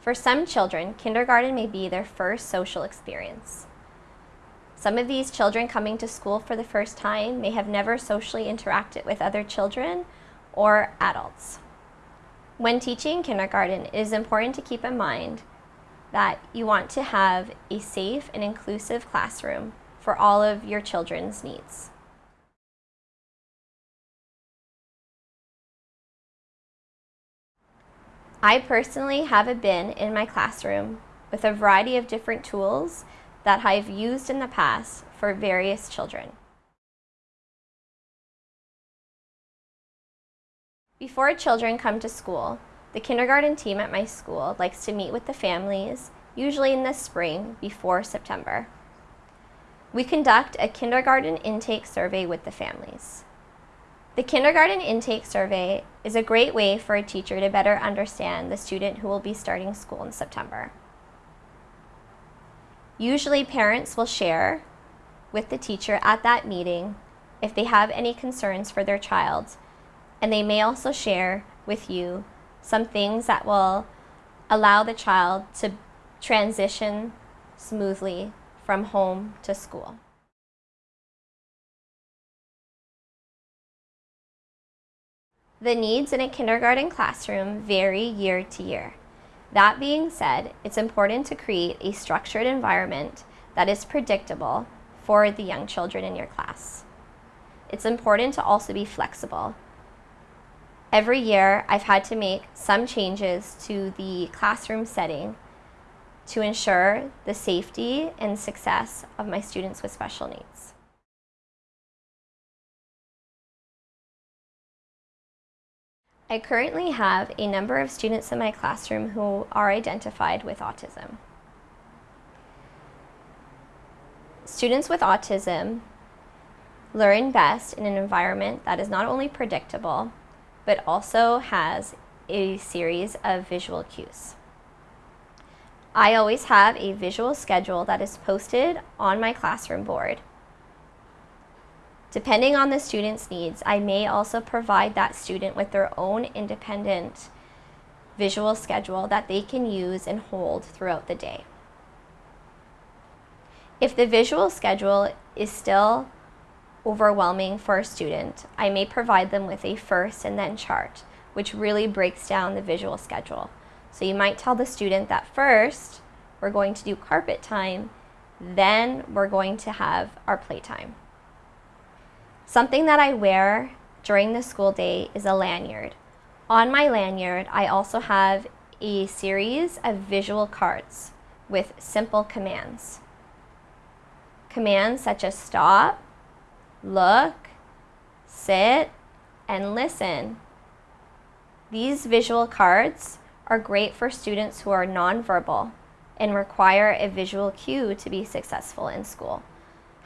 For some children, kindergarten may be their first social experience. Some of these children coming to school for the first time may have never socially interacted with other children or adults. When teaching kindergarten, it is important to keep in mind that you want to have a safe and inclusive classroom for all of your children's needs. I personally have a bin in my classroom with a variety of different tools that I've used in the past for various children. Before children come to school, the kindergarten team at my school likes to meet with the families, usually in the spring before September. We conduct a kindergarten intake survey with the families. The kindergarten intake survey is a great way for a teacher to better understand the student who will be starting school in September. Usually parents will share with the teacher at that meeting if they have any concerns for their child, and they may also share with you some things that will allow the child to transition smoothly from home to school. The needs in a kindergarten classroom vary year to year. That being said, it's important to create a structured environment that is predictable for the young children in your class. It's important to also be flexible. Every year, I've had to make some changes to the classroom setting to ensure the safety and success of my students with special needs. I currently have a number of students in my classroom who are identified with autism. Students with autism learn best in an environment that is not only predictable, but also has a series of visual cues. I always have a visual schedule that is posted on my classroom board Depending on the student's needs, I may also provide that student with their own independent visual schedule that they can use and hold throughout the day. If the visual schedule is still overwhelming for a student, I may provide them with a first and then chart, which really breaks down the visual schedule. So you might tell the student that first, we're going to do carpet time, then we're going to have our playtime. Something that I wear during the school day is a lanyard. On my lanyard, I also have a series of visual cards with simple commands. Commands such as stop, look, sit, and listen. These visual cards are great for students who are nonverbal and require a visual cue to be successful in school.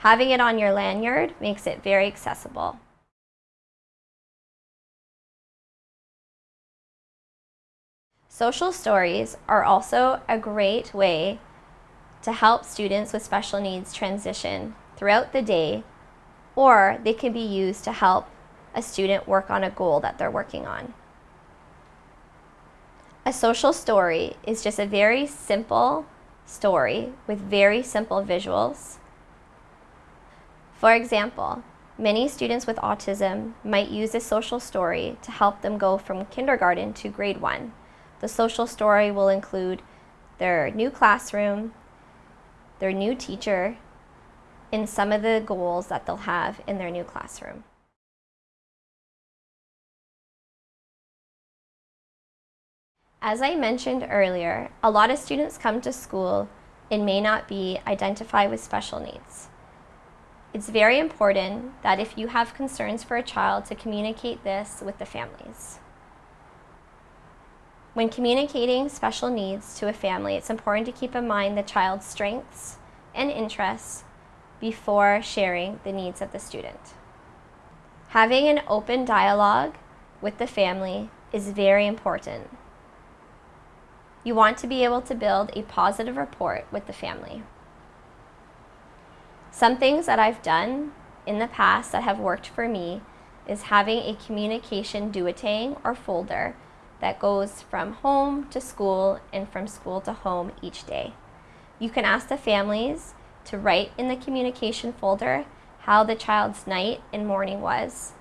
Having it on your lanyard makes it very accessible. Social stories are also a great way to help students with special needs transition throughout the day, or they can be used to help a student work on a goal that they're working on. A social story is just a very simple story with very simple visuals for example, many students with autism might use a social story to help them go from kindergarten to grade one. The social story will include their new classroom, their new teacher, and some of the goals that they'll have in their new classroom. As I mentioned earlier, a lot of students come to school and may not be identified with special needs. It's very important that if you have concerns for a child to communicate this with the families. When communicating special needs to a family, it's important to keep in mind the child's strengths and interests before sharing the needs of the student. Having an open dialogue with the family is very important. You want to be able to build a positive rapport with the family. Some things that I've done in the past that have worked for me is having a communication duotang or folder that goes from home to school and from school to home each day. You can ask the families to write in the communication folder how the child's night and morning was.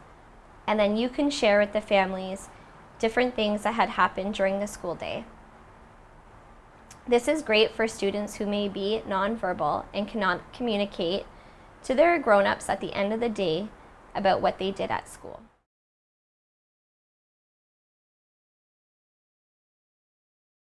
And then you can share with the families different things that had happened during the school day. This is great for students who may be nonverbal and cannot communicate to their grown-ups at the end of the day about what they did at school.